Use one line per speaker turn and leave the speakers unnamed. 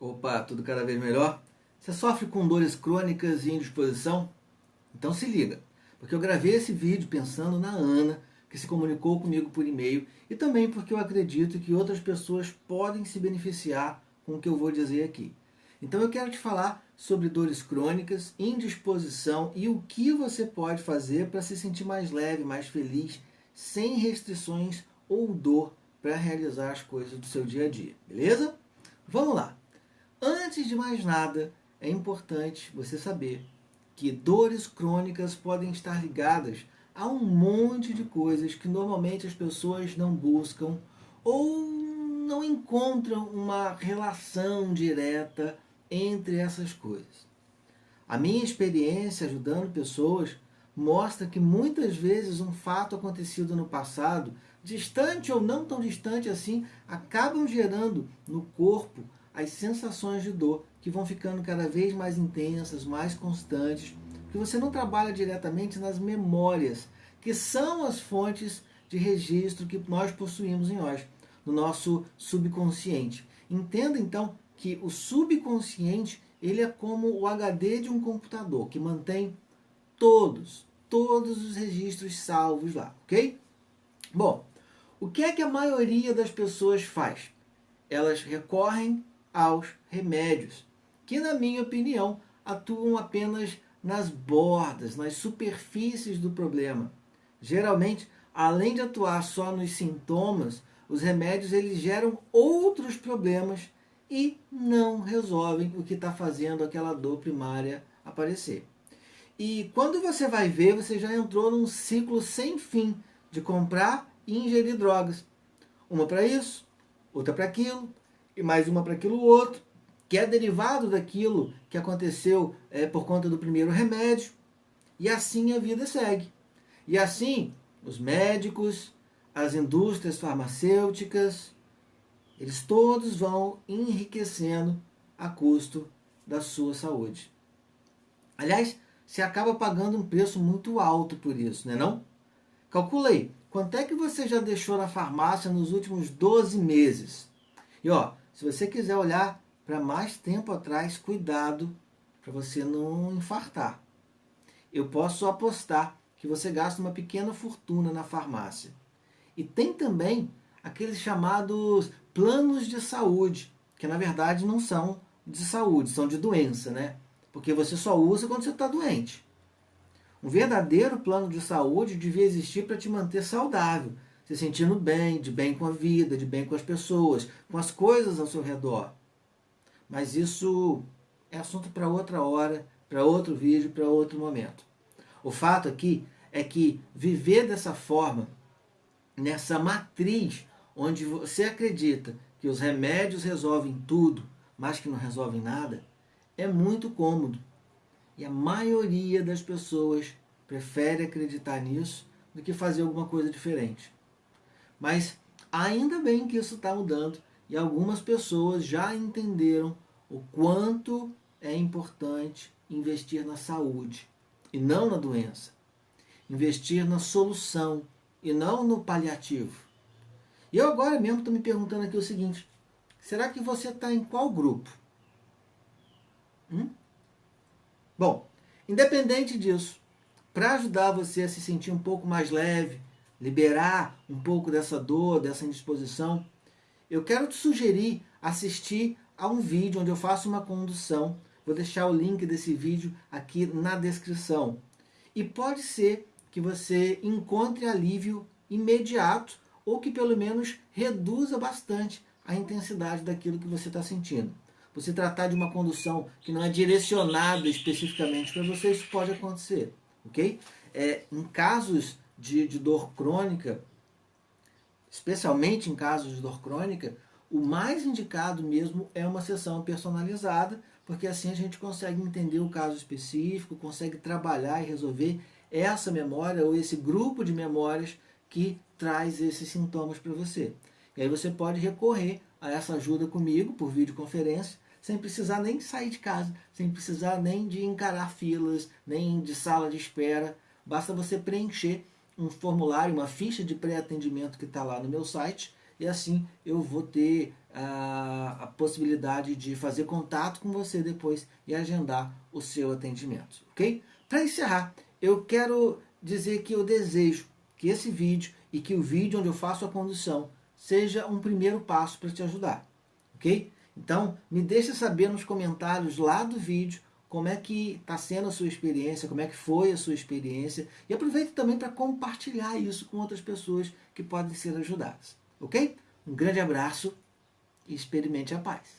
Opa, tudo cada vez melhor? Você sofre com dores crônicas e indisposição? Então se liga, porque eu gravei esse vídeo pensando na Ana, que se comunicou comigo por e-mail, e também porque eu acredito que outras pessoas podem se beneficiar com o que eu vou dizer aqui. Então eu quero te falar sobre dores crônicas, indisposição e o que você pode fazer para se sentir mais leve, mais feliz, sem restrições ou dor para realizar as coisas do seu dia a dia, beleza? Vamos lá! Antes de mais nada, é importante você saber que dores crônicas podem estar ligadas a um monte de coisas que normalmente as pessoas não buscam ou não encontram uma relação direta entre essas coisas. A minha experiência ajudando pessoas mostra que muitas vezes um fato acontecido no passado, distante ou não tão distante assim, acabam gerando no corpo as sensações de dor que vão ficando cada vez mais intensas, mais constantes, que você não trabalha diretamente nas memórias, que são as fontes de registro que nós possuímos em nós, no nosso subconsciente. Entenda então que o subconsciente ele é como o HD de um computador, que mantém todos, todos os registros salvos lá, ok? Bom, o que é que a maioria das pessoas faz? Elas recorrem aos remédios, que na minha opinião atuam apenas nas bordas, nas superfícies do problema. Geralmente, além de atuar só nos sintomas, os remédios eles geram outros problemas e não resolvem o que está fazendo aquela dor primária aparecer. E quando você vai ver, você já entrou num ciclo sem fim de comprar e ingerir drogas. Uma para isso, outra para aquilo, e mais uma para aquilo outro, que é derivado daquilo que aconteceu é, por conta do primeiro remédio, e assim a vida segue. E assim, os médicos, as indústrias farmacêuticas, eles todos vão enriquecendo a custo da sua saúde. Aliás, você acaba pagando um preço muito alto por isso, não é não? Calcula aí, quanto é que você já deixou na farmácia nos últimos 12 meses? E ó, se você quiser olhar para mais tempo atrás, cuidado para você não infartar. Eu posso apostar que você gasta uma pequena fortuna na farmácia. E tem também aqueles chamados planos de saúde, que na verdade não são de saúde, são de doença, né? Porque você só usa quando você está doente. Um verdadeiro plano de saúde devia existir para te manter saudável, se sentindo bem, de bem com a vida, de bem com as pessoas, com as coisas ao seu redor. Mas isso é assunto para outra hora, para outro vídeo, para outro momento. O fato aqui é que viver dessa forma, nessa matriz onde você acredita que os remédios resolvem tudo, mas que não resolvem nada, é muito cômodo. E a maioria das pessoas prefere acreditar nisso do que fazer alguma coisa diferente. Mas ainda bem que isso está mudando e algumas pessoas já entenderam o quanto é importante investir na saúde e não na doença. Investir na solução e não no paliativo. E eu agora mesmo estou me perguntando aqui o seguinte, será que você está em qual grupo? Hum? Bom, independente disso, para ajudar você a se sentir um pouco mais leve, liberar um pouco dessa dor, dessa indisposição, eu quero te sugerir assistir a um vídeo onde eu faço uma condução. Vou deixar o link desse vídeo aqui na descrição. E pode ser que você encontre alívio imediato ou que pelo menos reduza bastante a intensidade daquilo que você está sentindo. Você tratar de uma condução que não é direcionada especificamente para você, isso pode acontecer, ok? É, em casos de, de dor crônica, especialmente em casos de dor crônica, o mais indicado mesmo é uma sessão personalizada, porque assim a gente consegue entender o caso específico, consegue trabalhar e resolver essa memória ou esse grupo de memórias que traz esses sintomas para você. E aí você pode recorrer a essa ajuda comigo por videoconferência, sem precisar nem sair de casa, sem precisar nem de encarar filas, nem de sala de espera. Basta você preencher um formulário, uma ficha de pré-atendimento que está lá no meu site, e assim eu vou ter a, a possibilidade de fazer contato com você depois e agendar o seu atendimento, ok? Para encerrar, eu quero dizer que eu desejo que esse vídeo e que o vídeo onde eu faço a condução seja um primeiro passo para te ajudar, ok? Então, me deixe saber nos comentários lá do vídeo como é que está sendo a sua experiência, como é que foi a sua experiência e aproveite também para compartilhar isso com outras pessoas que podem ser ajudadas, ok? Um grande abraço e experimente a paz.